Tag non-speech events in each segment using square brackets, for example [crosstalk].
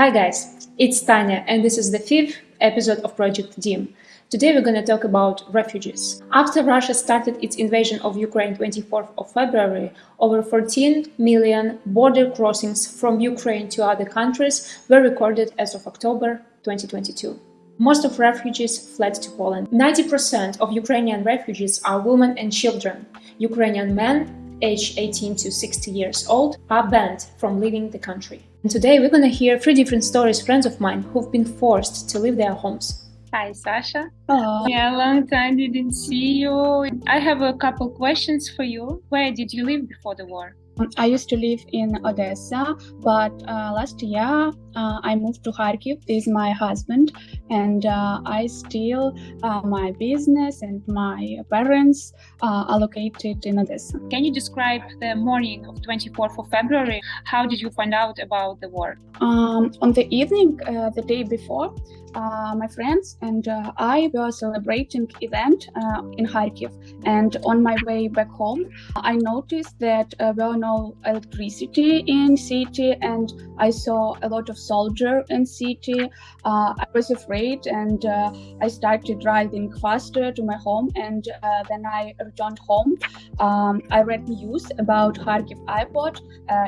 Hi guys, it's Tanya and this is the fifth episode of Project DIM. Today we're going to talk about refugees. After Russia started its invasion of Ukraine 24th of February, over 14 million border crossings from Ukraine to other countries were recorded as of October 2022. Most of refugees fled to Poland. 90% of Ukrainian refugees are women and children. Ukrainian men aged 18 to 60 years old are banned from leaving the country. And today we're gonna hear three different stories friends of mine who've been forced to leave their homes. Hi, Sasha. Hello. Yeah, long time didn't see you. I have a couple questions for you. Where did you live before the war? I used to live in Odessa, but uh, last year uh, I moved to Kharkiv with my husband, and uh, I still uh, my business and my parents uh, are located in Odessa. Can you describe the morning of 24th of February? How did you find out about the war? Um, on the evening, uh, the day before, uh, my friends and uh, I were celebrating event uh, in Kharkiv. And on my way back home, I noticed that uh, there were no electricity in city, and I saw a lot of soldier in city. Uh, I was afraid, and uh, I started driving faster to my home. And then I returned home. Um, I read news about Kharkiv airport.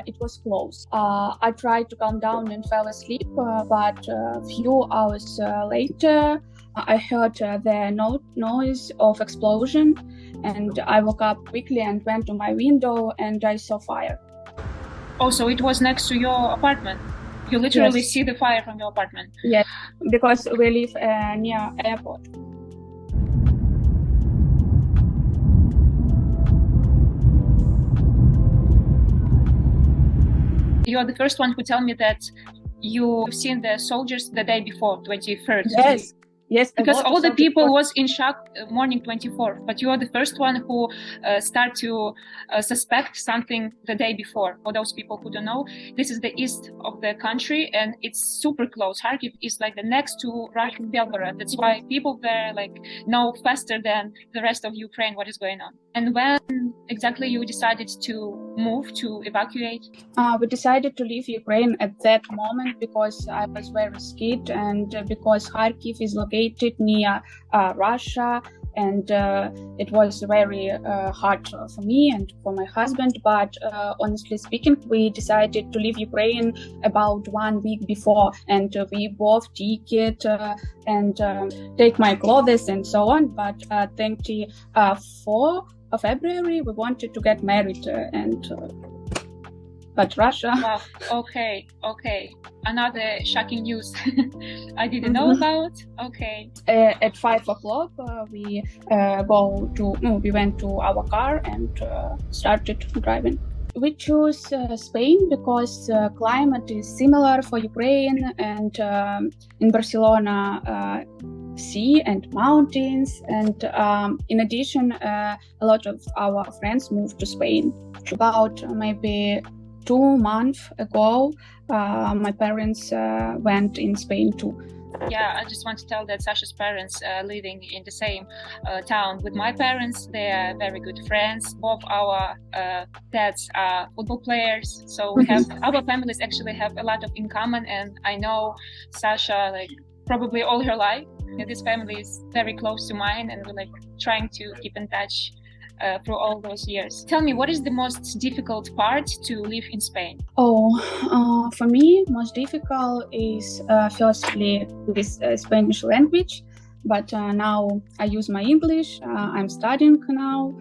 it was closed. I tried to calm down and fell asleep, but a few hours uh, later, I heard uh, the no noise of explosion, and I woke up quickly and went to my window, and I saw fire. Also, it was next to your apartment. You literally Yes. see the fire from your apartment. Yes, because we live uh, near airport. You are the first one who tell me that you've seen the soldiers the day before, 23rd. Yes, yes. because all the people was in shock uh, morning 24th but you are the first one who uh, start to uh, suspect something the day before for those people who don't know this is the east of the country and it's super close kharkiv is like the next to russian belgorod that's why people there like know faster than the rest of ukraine what is going on and when exactly you decided to move to evacuate Uh, we decided to leave Ukraine at that moment because I was very scared and uh, because Kharkiv is located near uh, Russia and uh, it was very uh, hard for me and for my husband. But uh, honestly speaking, we decided to leave Ukraine about one week before and uh, we bought ticket uh, and take my clothes and so on. But uh, 24 of February, we wanted to get married uh, and uh, but Russia. [laughs] wow okay okay. Another shocking news. [laughs] I didn't know Mhm. about. Okay. Uh, at five o'clock uh, we uh, go to no, we went to our car and uh, started driving. We choose uh, spain because uh, climate is similar for ukraine and um, in barcelona sea and mountains and um, in addition uh, a lot of our friends moved to spain. About uh, maybe two months ago uh, my parents uh, went in spain too. Yeah i just want to tell that sasha's parents are living in the same uh, town with my parents they are very good friends. Both our uh, dads are football players so we have [laughs] our families actually have a lot of in common and i know sasha like probably all her life and this family is very close to mine and we're like trying to keep in touch uh, through all those years tell me what is the most difficult part to live in spain Oh, uh, for me, most difficult is uh, firstly this uh, Spanish language, but uh, now I use my English. Uh, I'm studying now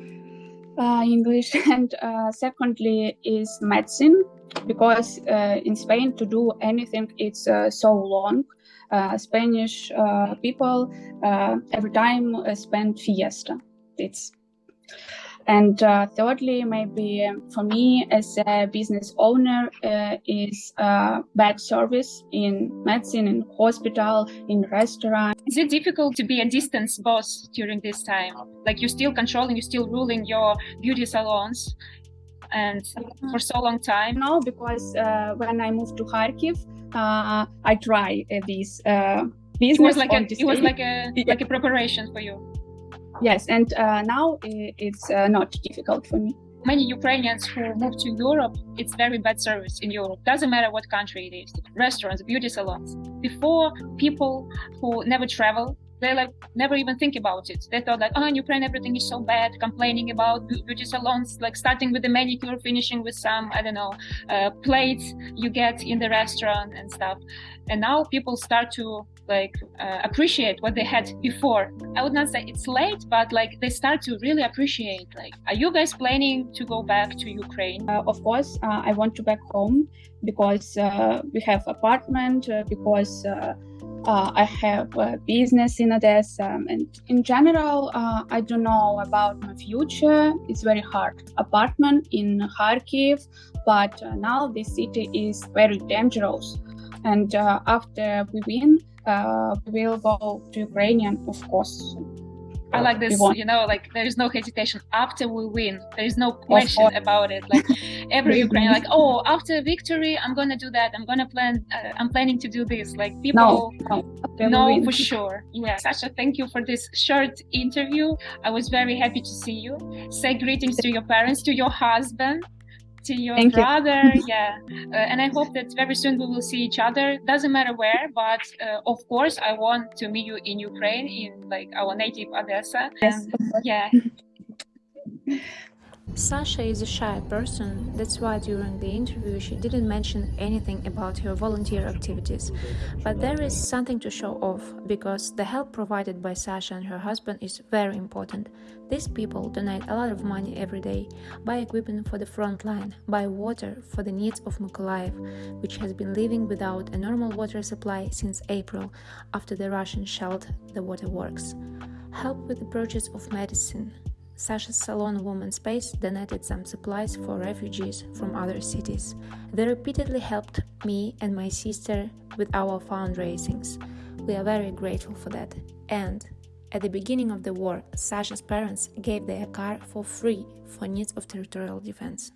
English, [laughs] and secondly is medicine because in Spain to do anything it's so long. Uh, Spanish uh, people uh, every time spend fiesta. It's and uh, thirdly, maybe for me as a business owner, uh, is uh, bad service in medicine, in hospital, in restaurant. Is it difficult to be a distance boss during this time? Like you're still controlling, you're still ruling your beauty salons, and for so long time. No, because uh, when I moved to Kharkiv, uh, I try uh, this uh, business. It was like a, it was like a [laughs] Yeah. like a preparation for you. yes, and uh, now it's uh, not difficult for me. many Ukrainians who move to Europe, it's very bad service in Europe. Doesn't matter what country it is. Restaurants, beauty salons. Before, people who never travel, they like never even think about it. They thought like, oh, in Ukraine everything is so bad, complaining about beauty salons, like starting with the manicure, finishing with some I don't know uh, plates you get in the restaurant and stuff. And now people start to like uh, appreciate what they had before. I would not say it's late, but like they start to really appreciate. Like, are you guys planning to go back to Ukraine? Uh, of course, uh, I want to back home because uh, we have apartment, uh, because uh, I have a business in Odessa, and in general, I don't know about my future. It's very hard. Apartment in Kharkiv, but now this city is very dangerous. And after we win, uh, we will go to Ukrainian, of course. I like this, you know, like there's no hesitation after we win. There's no question about it. Like every Ukrainian, like, oh, after victory, I'm gonna do that. I'm gonna plan. Uh, I'm planning to do this. Like people no, no, know for sure. Yeah, Sasha, thank you for this short interview. I was very happy to see you. Say greetings to your parents, to your husband to your Thank brother you. [laughs] yeah uh, and i hope that very soon we will see each other doesn't matter where but uh, of course i want to meet you in ukraine in like our native odessa yes. yeah [laughs] Sasha is a shy person, that's why during the interview she didn't mention anything about her volunteer activities. But there is something to show off, because the help provided by Sasha and her husband is very important. These people donate a lot of money every day, buy equipment for the front line, buy water for the needs of Mykolaiv, which has been living without a normal water supply since April after the Russians shelled the waterworks. Help with the purchase of medicine, Sasha's Salon Woman Space donated some supplies for refugees from other cities. They repeatedly helped me and my sister with our fundraisings. We are very grateful for that. And at the beginning of the war, Sasha's parents gave their car for free for needs of territorial defense.